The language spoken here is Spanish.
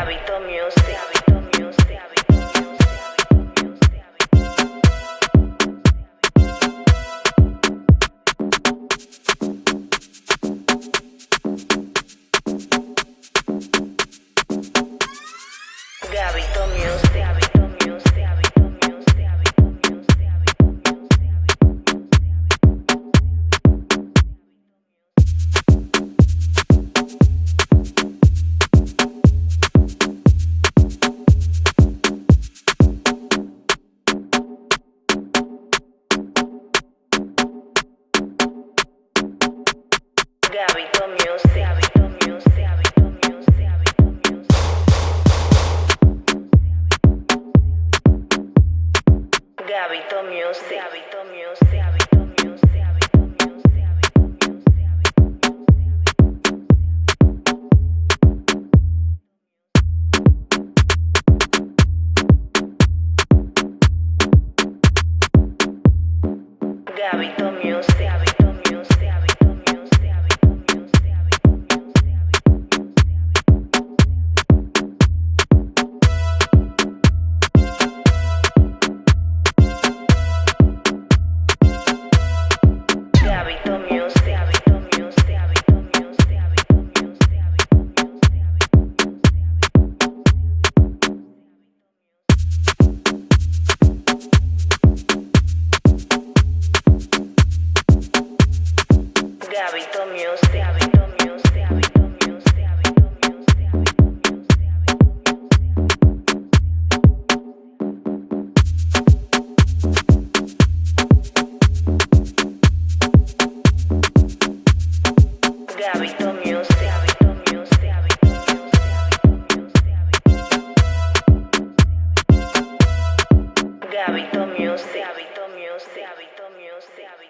Habito Music. Gabito Music. Gabito Music. Gabito Music. Music. Gabito Music. Music. Gabito Music. Gabito Music. Habito Music.